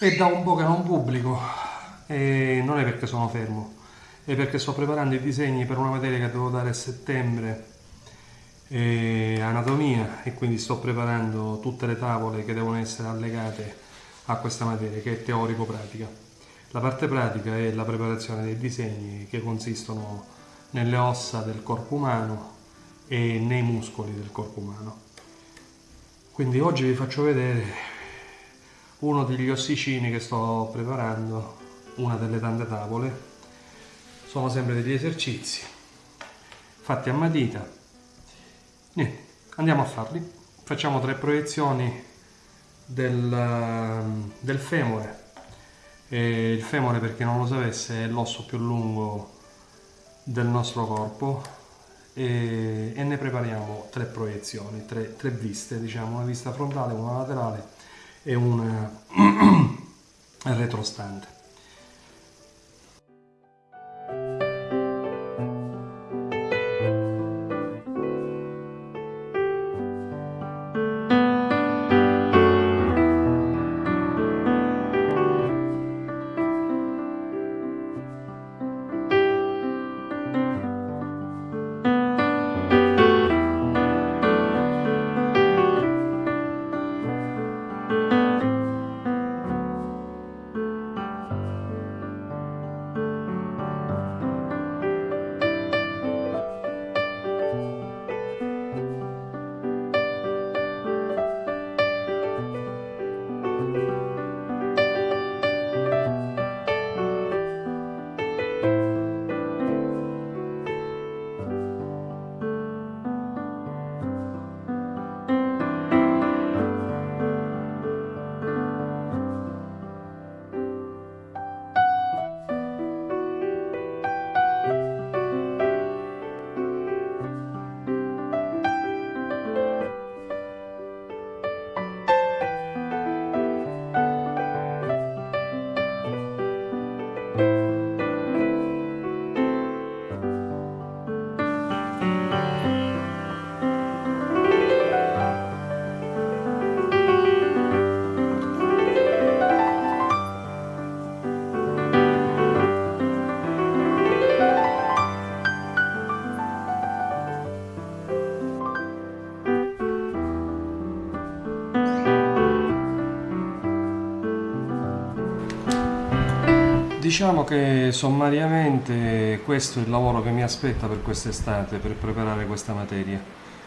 È da un po' che non pubblico e non è perché sono fermo, è perché sto preparando i disegni per una materia che devo dare a settembre, anatomia, e quindi sto preparando tutte le tavole che devono essere allegate a questa materia, che è teorico-pratica. La parte pratica è la preparazione dei disegni che consistono nelle ossa del corpo umano e nei muscoli del corpo umano. Quindi oggi vi faccio vedere uno degli ossicini che sto preparando, una delle tante tavole. Sono sempre degli esercizi fatti a matita. Niente, andiamo a farli. Facciamo tre proiezioni del, del femore. E il femore, per chi non lo sapesse, è l'osso più lungo del nostro corpo e, e, ne prepariamo tre proiezioni, tre, tre viste, diciamo, una vista frontale, una laterale e un retrostante. Diciamo che sommariamente questo è il lavoro che mi aspetta per quest'estate, per preparare questa materia.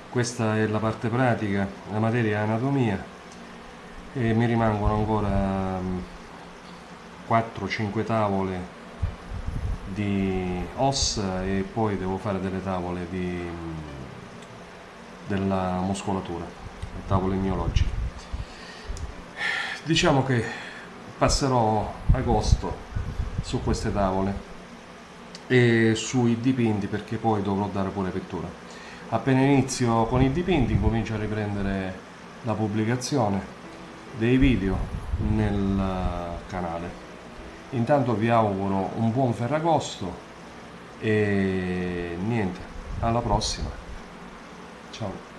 Questa è la parte pratica, la materia è anatomia e mi rimangono ancora 4-5 mm, tavole di ossa e poi devo fare delle tavole di, mm, della muscolatura, tavole miologiche. Diciamo che passerò agosto su queste tavole e sui dipinti perché poi dovrò dare pure pittura. Appena inizio con i dipinti comincio a riprendere la pubblicazione dei video nel canale. Intanto vi auguro un buon ferragosto e niente alla prossima. Ciao